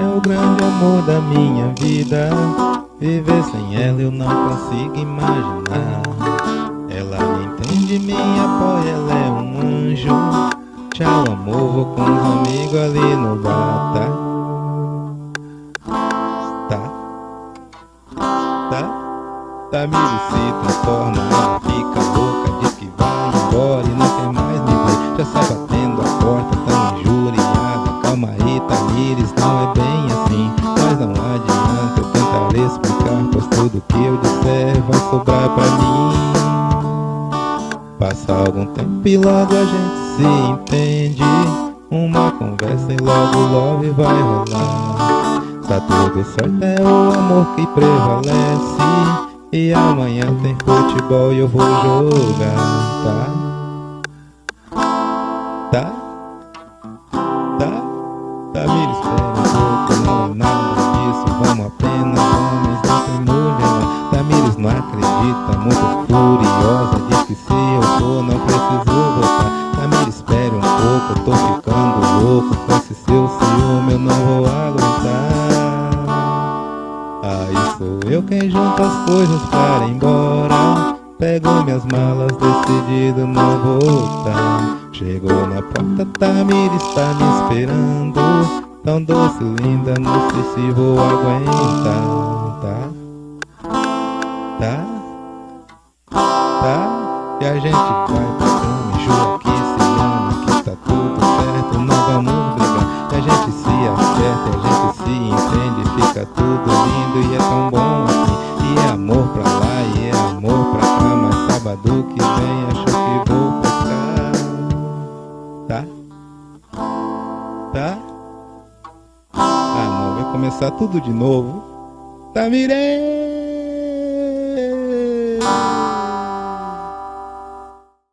o grande amor da minha vida. Viver sem ela eu não consigo imaginar. Ela me entende, me apoia, ela é um anjo. Tchau, amor, vou com os amigos ali no bar, tá? Tá? Tá? Tamires se transforma, fica louca, diz que vai embora Tamires, não é bem assim. Mas não adianta, eu tentarei explicar, pois tudo que eu disser vai sobrar pra mim. Passa algum tempo e logo a gente se entende. Uma conversa e logo love vai rolar. Tá tudo certo, é o amor que prevalece. E amanhã tem futebol e eu vou jogar? Tá? Tá? Tá, me espera um pouco, não é nada disso Vamos apenas, homens, não tem mulher Tamires não acredita, muito furiosa Diz que se eu for não preciso voltar. Tamires espere um pouco, tô ficando louco Com esse seu ciúme eu não vou aguentar. Aí sou eu quem junta as coisas para ir embora. Pego minhas malas decidido não voltar Chegou na porta, Tamires está me esperando Tão doce, linda, não sei se vou aguentar Tá? Tá? Tá? E a gente vai pra cama jura que se ama Que tá tudo certo, não vamos brigar E a gente se acerta, e a gente se entende Fica tudo lindo e é tão bom assim E é amor pra lá e é amor pra cá Mas sábado que vem acho que vou Tá? Ah não, vai começar tudo de novo Tá, Mirei!